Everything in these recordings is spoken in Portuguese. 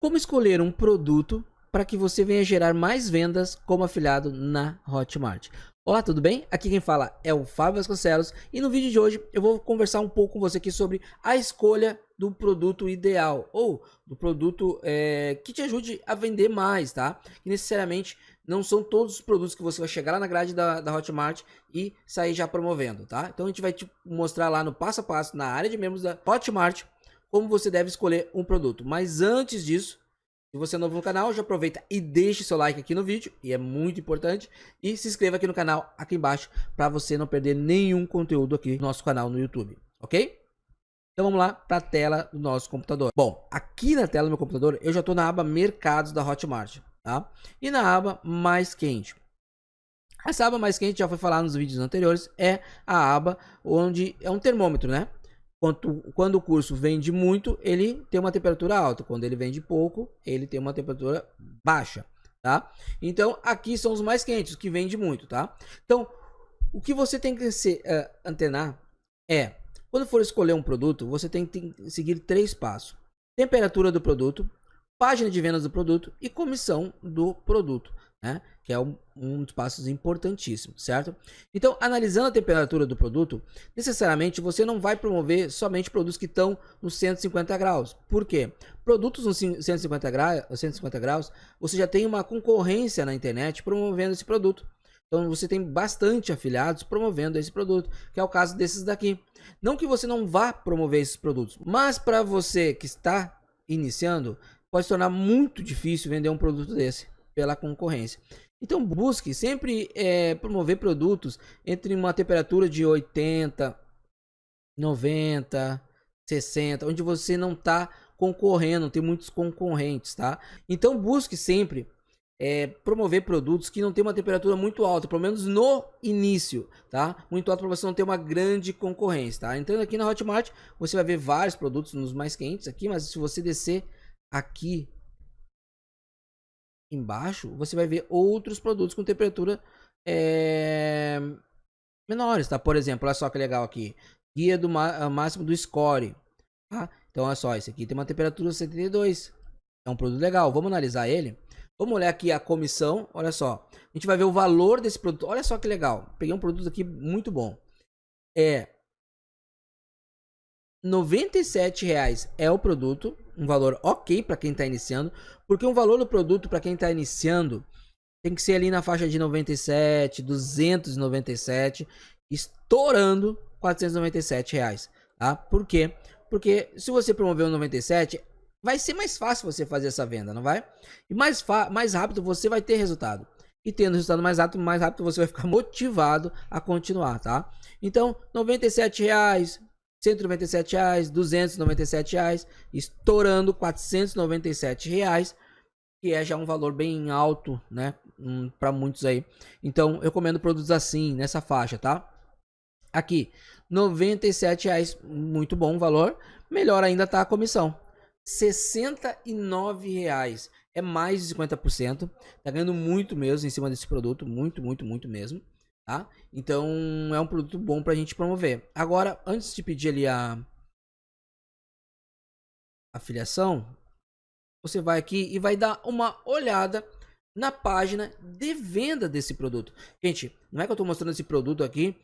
Como escolher um produto para que você venha gerar mais vendas como afiliado na Hotmart. Olá, tudo bem? Aqui quem fala é o Fábio Vasconcelos e no vídeo de hoje eu vou conversar um pouco com você aqui sobre a escolha do produto ideal ou do produto é, que te ajude a vender mais, tá? E necessariamente não são todos os produtos que você vai chegar lá na grade da, da Hotmart e sair já promovendo, tá? Então a gente vai te mostrar lá no passo a passo na área de membros da Hotmart como você deve escolher um produto. Mas antes disso, se você é novo no canal, já aproveita e deixe seu like aqui no vídeo, e é muito importante. E se inscreva aqui no canal, aqui embaixo, para você não perder nenhum conteúdo aqui no nosso canal no YouTube, ok? Então vamos lá para a tela do nosso computador. Bom, aqui na tela do meu computador, eu já estou na aba Mercados da Hotmart, tá? E na aba Mais Quente. Essa aba mais quente, já foi falado nos vídeos anteriores, é a aba onde é um termômetro, né? Quando, quando o curso vende muito, ele tem uma temperatura alta. Quando ele vende pouco, ele tem uma temperatura baixa, tá? Então, aqui são os mais quentes, que vende muito, tá? Então, o que você tem que se, uh, antenar é, quando for escolher um produto, você tem que seguir três passos. Temperatura do produto, página de vendas do produto e comissão do produto né? Que é um, um dos passos importantíssimos, certo? Então, analisando a temperatura do produto, necessariamente você não vai promover somente produtos que estão nos 150 graus. Por quê? Produtos nos 150 graus, 150 graus, você já tem uma concorrência na internet promovendo esse produto. Então você tem bastante afiliados promovendo esse produto, que é o caso desses daqui. Não que você não vá promover esses produtos, mas para você que está iniciando, pode se tornar muito difícil vender um produto desse pela concorrência. Então busque sempre é, promover produtos entre uma temperatura de 80, 90, 60, onde você não está concorrendo, tem muitos concorrentes, tá? Então busque sempre é, promover produtos que não tem uma temperatura muito alta, pelo menos no início, tá? Muito alto para você não ter uma grande concorrência, tá? Entrando aqui na Hotmart, você vai ver vários produtos nos mais quentes aqui, mas se você descer aqui embaixo, você vai ver outros produtos com temperatura é, menores, tá? Por exemplo, olha só que legal aqui. Guia do máximo do score. Tá? Então, olha só, esse aqui tem uma temperatura 72. É um produto legal. Vamos analisar ele. Vamos olhar aqui a comissão. Olha só. A gente vai ver o valor desse produto. Olha só que legal. Peguei um produto aqui muito bom. É 97 reais é o produto, um valor ok para quem está iniciando, porque um valor do produto para quem está iniciando tem que ser ali na faixa de 97, 297, estourando 497 reais, tá? Por quê? Porque se você promover um 97, vai ser mais fácil você fazer essa venda, não vai? E mais, mais rápido você vai ter resultado. E tendo resultado mais rápido, mais rápido você vai ficar motivado a continuar, tá? Então, 97 reais, 197 reais, 297 reais, estourando 497 reais, que é já um valor bem alto, né, um, para muitos aí. Então, eu recomendo produtos assim, nessa faixa, tá? Aqui, 97 reais, muito bom valor. Melhor ainda tá a comissão. 69 reais, é mais de 50%. Tá ganhando muito mesmo em cima desse produto, muito, muito, muito mesmo tá? Então é um produto bom para a gente promover. Agora, antes de pedir ali a afiliação, você vai aqui e vai dar uma olhada na página de venda desse produto. Gente, não é que eu estou mostrando esse produto aqui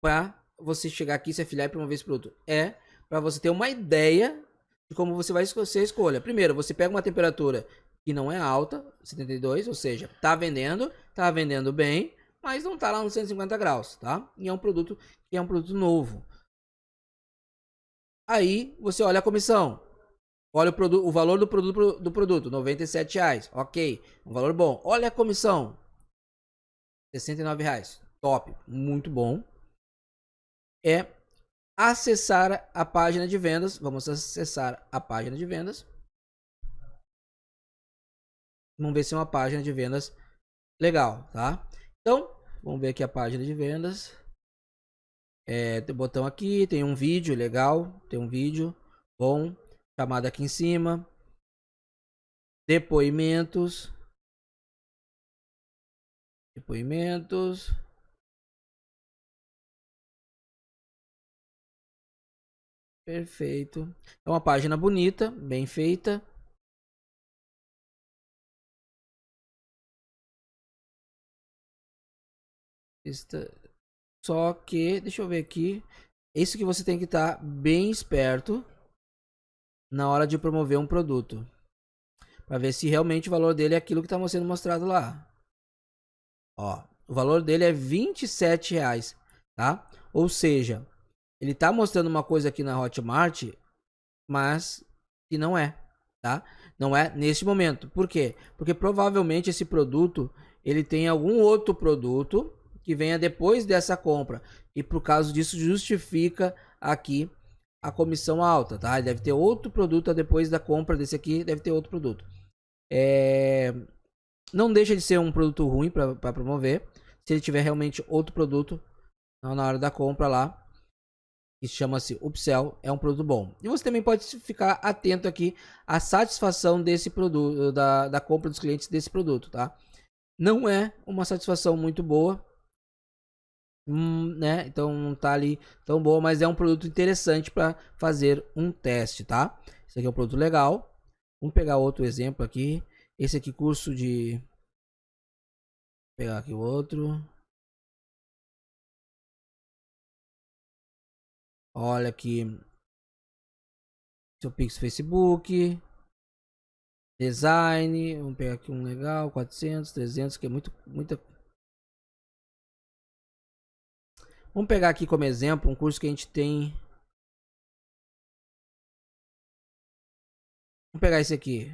para você chegar aqui, se afiliar e promover esse produto. É para você ter uma ideia de como você vai escolher a escolha. Primeiro, você pega uma temperatura que não é alta, 72, ou seja, tá vendendo, tá vendendo bem, mas não está lá nos 150 graus, tá? E é um produto que é um produto novo. Aí você olha a comissão. Olha o, produto, o valor do produto do produto, 97 reais. Ok, um valor bom. Olha a comissão, 69 reais. Top, muito bom. É acessar a página de vendas. Vamos acessar a página de vendas. Vamos ver se é uma página de vendas legal, tá? Então, Vamos ver aqui a página de vendas. É, tem botão aqui, tem um vídeo legal, tem um vídeo bom, chamada aqui em cima. Depoimentos. Depoimentos. Perfeito. É uma página bonita, bem feita. Esta... Só que, deixa eu ver aqui. Isso que você tem que estar tá bem esperto na hora de promover um produto. Para ver se realmente o valor dele é aquilo que está sendo mostrado lá. Ó, o valor dele é 27 reais, tá? Ou seja, ele está mostrando uma coisa aqui na Hotmart, mas que não é, tá? Não é neste momento. Por quê? Porque provavelmente esse produto ele tem algum outro produto que venha depois dessa compra e por causa disso justifica aqui a comissão alta, tá? Deve ter outro produto depois da compra desse aqui, deve ter outro produto. É... Não deixa de ser um produto ruim para promover. Se ele tiver realmente outro produto na hora da compra lá, que chama-se upsell, é um produto bom. E você também pode ficar atento aqui à satisfação desse produto, da, da compra dos clientes desse produto, tá? Não é uma satisfação muito boa, hum, né? Então não tá ali tão boa, mas é um produto interessante para fazer um teste, tá? Esse aqui é um produto legal. Vamos pegar outro exemplo aqui. Esse aqui curso de Vou pegar aqui o outro. Olha aqui. Seu Pix Facebook. Design. Vamos pegar aqui um legal. 400, 300, que é muito, muita. Vamos pegar aqui como exemplo um curso que a gente tem. Vamos pegar esse aqui.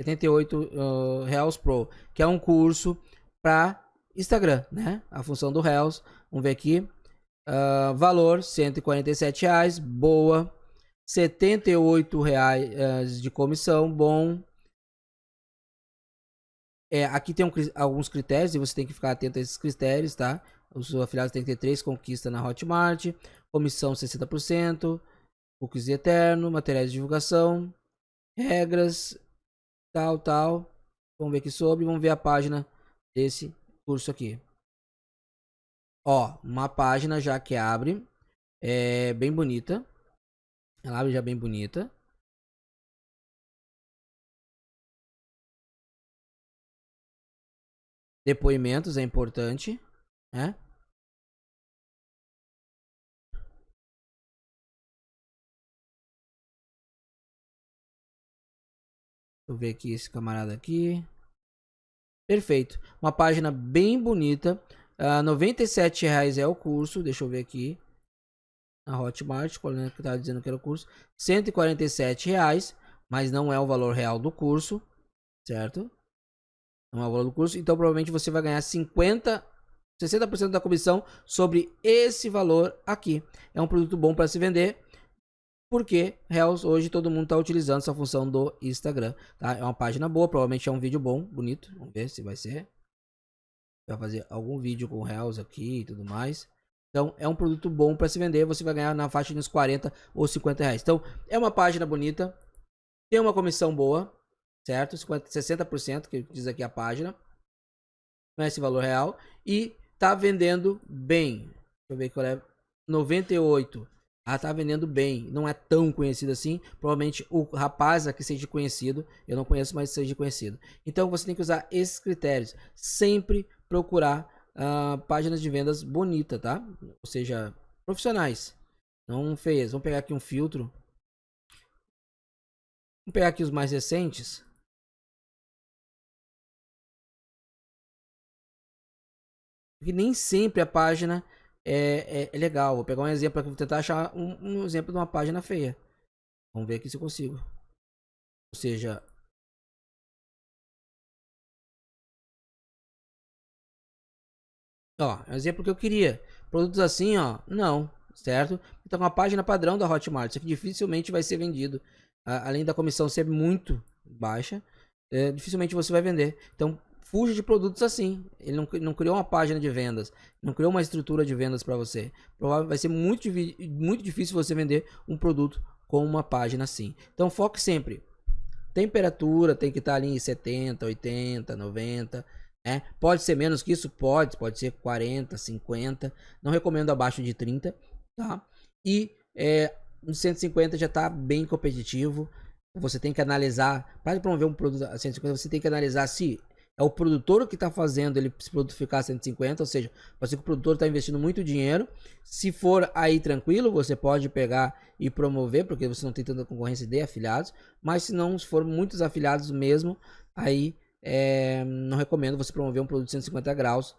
78 uh, Reals Pro, que é um curso para Instagram, né? A função do Reals. Vamos ver aqui. Uh, valor 147 reais, boa. 78 reais uh, de comissão, bom. É, aqui tem um, alguns critérios e você tem que ficar atento a esses critérios, tá? Os afiliados têm que ter três conquistas na Hotmart, comissão 60%, cookies eterno, materiais de divulgação, regras, tal, tal. Vamos ver aqui sobre, vamos ver a página desse curso aqui. Ó, uma página já que abre. É bem bonita. Ela abre já bem bonita. Depoimentos é importante, né? Deixa eu ver aqui esse camarada aqui. Perfeito. Uma página bem bonita. Uh, 97 reais é o curso. Deixa eu ver aqui. Na Hotmart, qual que tá dizendo que era o curso. 147 reais. Mas não é o valor real do curso. Certo? Não é o valor do curso. Então provavelmente você vai ganhar 50, 60% da comissão sobre esse valor aqui. É um produto bom para se vender porque Reels hoje todo mundo está utilizando essa função do Instagram, tá? É uma página boa, provavelmente é um vídeo bom, bonito. Vamos ver se vai ser. Vai fazer algum vídeo com Reels aqui e tudo mais. Então, é um produto bom para se vender. Você vai ganhar na faixa uns 40 ou 50 reais. Então, é uma página bonita. Tem uma comissão boa, certo? 50, 60% que diz aqui a página. Não é esse valor real. E tá vendendo bem. Deixa eu ver qual é. 98 ela tá vendendo bem, não é tão conhecido assim. Provavelmente o rapaz aqui seja conhecido, eu não conheço, mas seja conhecido. Então você tem que usar esses critérios. Sempre procurar uh, páginas de vendas bonitas, tá? Ou seja, profissionais, não feias. Vamos pegar aqui um filtro. Vamos pegar aqui os mais recentes. Porque nem sempre a página é, é, é legal. Vou pegar um exemplo aqui, vou tentar achar um, um exemplo de uma página feia. Vamos ver aqui se eu consigo. Ou seja, Ó, é exemplo que eu queria. Produtos assim, ó, não, certo? Então, uma página padrão da Hotmart, isso aqui dificilmente vai ser vendido. além da comissão ser muito baixa, é, dificilmente você vai vender. Então, fuja de produtos assim. Ele não, não criou uma página de vendas, não criou uma estrutura de vendas para você. Provavelmente vai ser muito, muito difícil você vender um produto com uma página assim. Então foque sempre. Temperatura tem que estar tá ali em 70, 80, 90. É, pode ser menos que isso? Pode, pode ser 40, 50. Não recomendo abaixo de 30, tá? E é, 150 já está bem competitivo. Você tem que analisar, para promover um produto a 150, você tem que analisar se é o produtor que está fazendo ele produto ficar 150, ou seja, ser que o produtor está investindo muito dinheiro. Se for aí tranquilo, você pode pegar e promover, porque você não tem tanta concorrência de afiliados. Mas se não se for muitos afiliados mesmo, aí é, não recomendo você promover um produto de 150 graus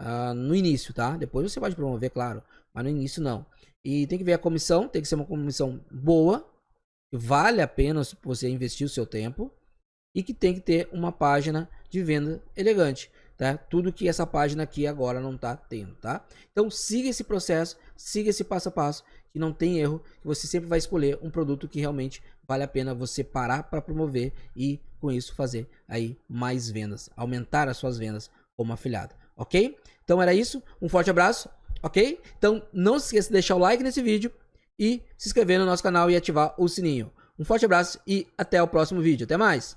uh, no início, tá? Depois você pode promover, claro, mas no início não. E tem que ver a comissão, tem que ser uma comissão boa, vale a pena você investir o seu tempo e que tem que ter uma página de venda elegante, tá? Tudo que essa página aqui agora não está tendo, tá? Então siga esse processo, siga esse passo a passo, que não tem erro, que você sempre vai escolher um produto que realmente vale a pena você parar para promover e com isso fazer aí mais vendas, aumentar as suas vendas como afiliado, ok? Então era isso, um forte abraço, ok? Então não se esqueça de deixar o like nesse vídeo e se inscrever no nosso canal e ativar o sininho. Um forte abraço e até o próximo vídeo. Até mais!